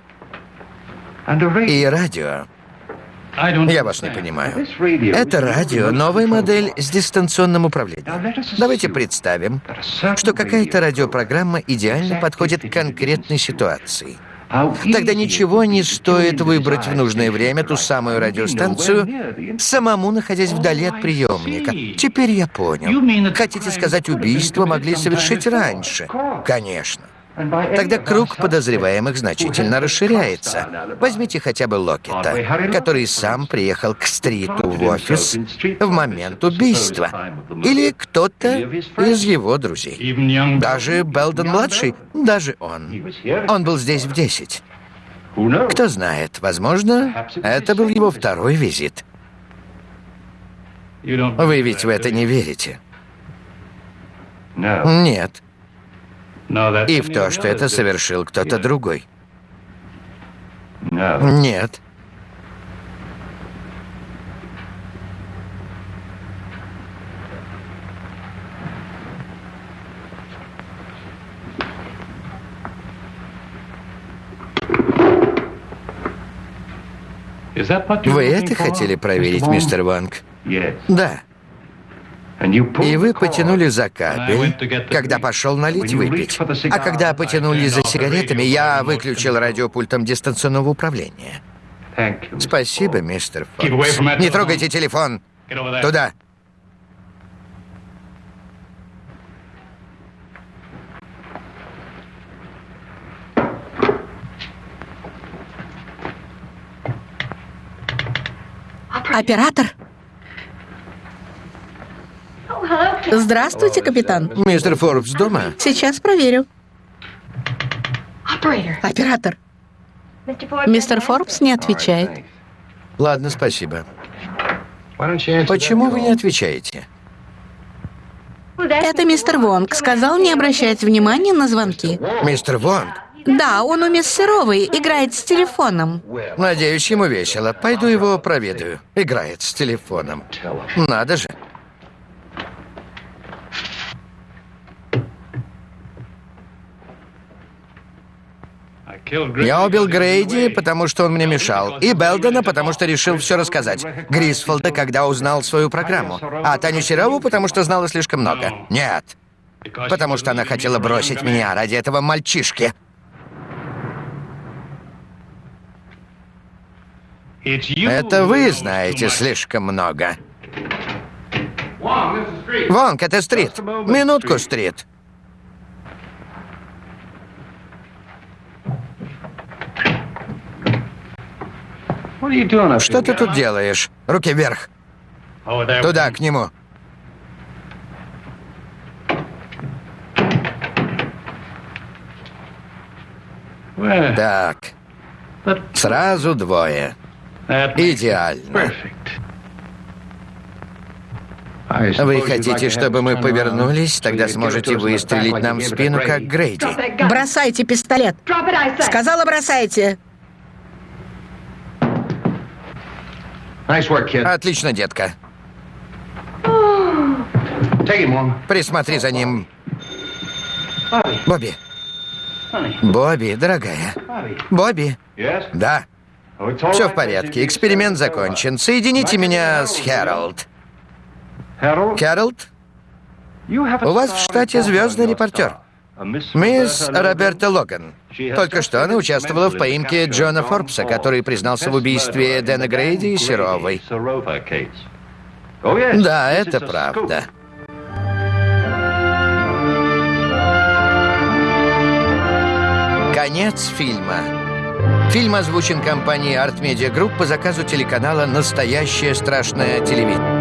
и радио. Я вас не понимаю. Это радио, новая модель с дистанционным управлением. Давайте представим, что какая-то радиопрограмма идеально подходит к конкретной ситуации. Тогда ничего не стоит выбрать в нужное время ту самую радиостанцию, самому находясь вдали от приемника. Теперь я понял. Хотите сказать, убийство могли совершить раньше? Конечно. Тогда круг подозреваемых значительно расширяется. Возьмите хотя бы Локета, который сам приехал к Стриту в офис в момент убийства. Или кто-то из его друзей. Даже Белден-младший, даже он. Он был здесь в 10. Кто знает, возможно, это был его второй визит. Вы ведь в это не верите? Нет и в то, что это совершил кто-то другой. Нет. Вы это хотели проверить, мистер Ванг? Да. И вы потянули за кабель, когда пошел налить выпить. А когда потянули за сигаретами, я выключил радиопультом дистанционного управления. Спасибо, мистер Фокс. Не трогайте телефон. Туда. Оператор? Здравствуйте, капитан. Мистер Форбс дома? Сейчас проверю. Оператор. Мистер Форбс не отвечает. Ладно, спасибо. Почему вы не отвечаете? Это мистер Вонг сказал не обращать внимания на звонки. Мистер Вонг? Да, он у мисс Серовой, играет с телефоном. Надеюсь, ему весело. Пойду его проведаю. Играет с телефоном. Надо же. Я убил Грейди, потому что он мне мешал. И Белдена, потому что решил все рассказать. Грисфолда, когда узнал свою программу. А Таню Серову, потому что знала слишком много. Нет. Потому что она хотела бросить меня ради этого мальчишки. Это вы знаете слишком много. Вонг, это Стрит. Минутку, Стрит. Что ты тут делаешь? Руки вверх. Туда, к нему. Так. Сразу двое. Идеально. Вы хотите, чтобы мы повернулись? Тогда сможете выстрелить нам в спину, как Грейди. Бросайте пистолет. Сказала, бросайте. Отлично, детка. Присмотри за ним. Бобби. Бобби, дорогая. Бобби. Да. Все в порядке. Эксперимент закончен. Соедините меня с Хэролд. Хэролд? У вас в штате звездный репортер. Мисс Роберта Логан. Только что она участвовала в поимке Джона Форбса, который признался в убийстве Дэна Грейди и Серовой. Да, это правда. Конец фильма. Фильм озвучен компанией Art Media Group по заказу телеканала «Настоящее страшное телевидение».